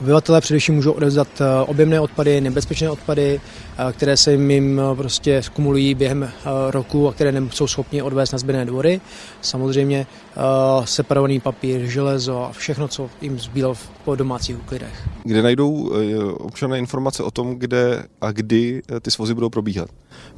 Obyvatelé především můžou odevzdat objemné odpady, nebezpečné odpady, které se jim prostě skumulují během roku a které nejsou schopni odvést na zběrné dvory. Samozřejmě separovaný papír, železo a všechno, co jim zbývalo po domácích úklidech. Kde najdou občané informace o tom, kde a kdy ty svozy budou probíhat?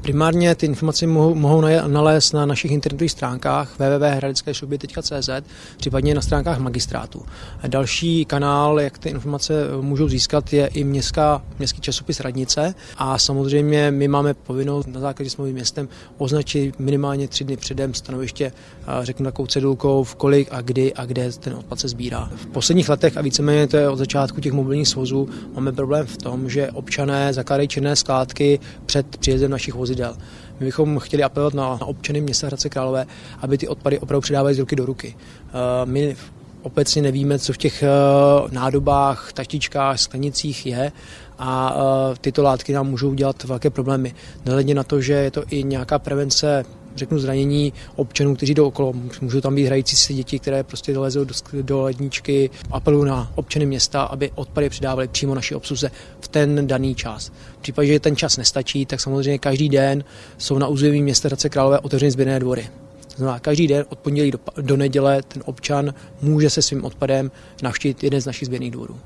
Primárně ty informace mohou, mohou nalézt na našich internetových stránkách www.hradeckešuby.cz, případně na stránkách magistrátu. Další kanál, jak ty informace můžou získat, je i městská, městský časopis Radnice a samozřejmě my máme povinnost na základě smlouvy městem označit minimálně tři dny předem stanoviště, řeknu takovou cedulkou, v kolik a kdy a kde ten odpad se sbírá. V posledních letech a víceméně to je od začátku těch mobilních svozů, máme problém v tom, že občané zakládají černé skládky před příjezdem našich vozidel. My bychom chtěli apelovat na, občany města Hradce Králové, aby ty odpady opravdu předávali z ruky do ruky. My obecně nevíme, co v těch nádobách, taštičkách, sklenicích je a tyto látky nám můžou dělat velké problémy. Nehledně na to, že je to i nějaká prevence řeknu zranění občanů, kteří jdou okolo. Můžou tam být hrající si děti, které prostě dolezou do, do ledničky. Apeluju na občany města, aby odpady přidávali přímo naší obsluze v ten daný čas. V případě, že ten čas nestačí, tak samozřejmě každý den jsou na území města Hradce Králové otevřeny sběrné dvory. Znamená, každý den od pondělí do, do neděle ten občan může se svým odpadem navštívit jeden z našich sběrných dvorů.